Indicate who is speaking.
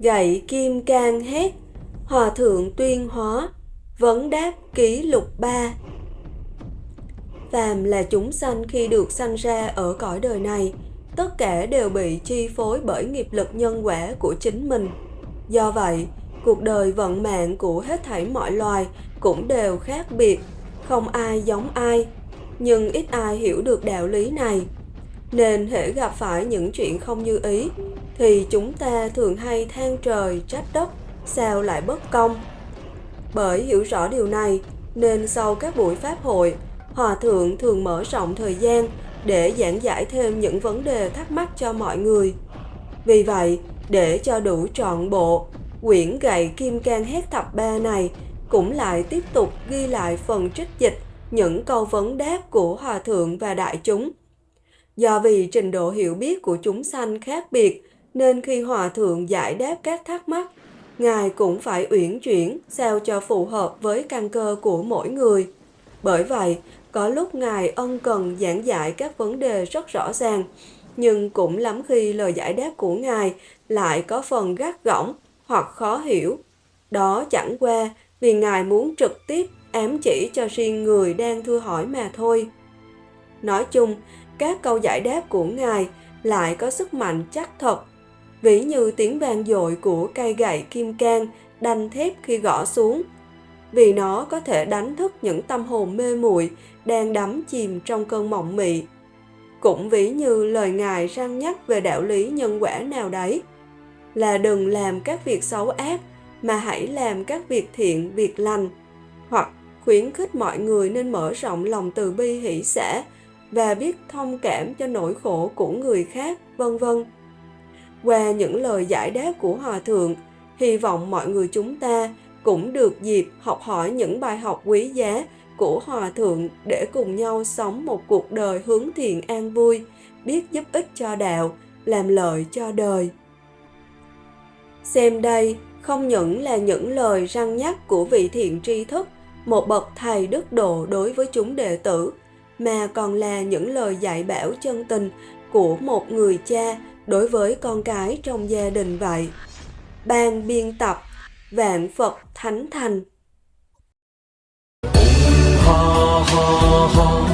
Speaker 1: Gậy kim can hét, hòa thượng tuyên hóa, vấn đáp ký lục ba. Phàm là chúng sanh khi được sanh ra ở cõi đời này, tất cả đều bị chi phối bởi nghiệp lực nhân quả của chính mình. Do vậy, cuộc đời vận mạng của hết thảy mọi loài cũng đều khác biệt, không ai giống ai, nhưng ít ai hiểu được đạo lý này. Nên hễ gặp phải những chuyện không như ý, thì chúng ta thường hay than trời trách đất, sao lại bất công. Bởi hiểu rõ điều này, nên sau các buổi pháp hội, Hòa Thượng thường mở rộng thời gian để giảng giải thêm những vấn đề thắc mắc cho mọi người. Vì vậy, để cho đủ trọn bộ, quyển gậy kim can hét thập ba này cũng lại tiếp tục ghi lại phần trích dịch những câu vấn đáp của Hòa Thượng và đại chúng. Do vì trình độ hiểu biết của chúng sanh khác biệt, nên khi Hòa Thượng giải đáp các thắc mắc, Ngài cũng phải uyển chuyển sao cho phù hợp với căn cơ của mỗi người. Bởi vậy, có lúc Ngài ân cần giảng giải các vấn đề rất rõ ràng, nhưng cũng lắm khi lời giải đáp của Ngài lại có phần gắt gỏng hoặc khó hiểu. Đó chẳng qua vì Ngài muốn trực tiếp ám chỉ cho riêng người đang thưa hỏi mà thôi. Nói chung, các câu giải đáp của Ngài lại có sức mạnh chắc thật, ví như tiếng vang dội của cây gậy kim can đanh thép khi gõ xuống vì nó có thể đánh thức những tâm hồn mê muội đang đắm chìm trong cơn mộng mị. Cũng ví như lời Ngài răng nhắc về đạo lý nhân quả nào đấy, là đừng làm các việc xấu ác mà hãy làm các việc thiện, việc lành, hoặc khuyến khích mọi người nên mở rộng lòng từ bi hỷ xã và biết thông cảm cho nỗi khổ của người khác, vân vân. Qua những lời giải đáp của Hòa Thượng, hy vọng mọi người chúng ta cũng được dịp học hỏi những bài học quý giá của Hòa Thượng để cùng nhau sống một cuộc đời hướng thiện an vui, biết giúp ích cho đạo, làm lợi cho đời. Xem đây không những là những lời răng nhắc của vị thiện tri thức, một bậc thầy đức độ đối với chúng đệ tử, mà còn là những lời dạy bảo chân tình của một người cha đối với con cái trong gia đình vậy. Ban biên tập Vạn Phật Thánh Thành
Speaker 2: Ha ha ha,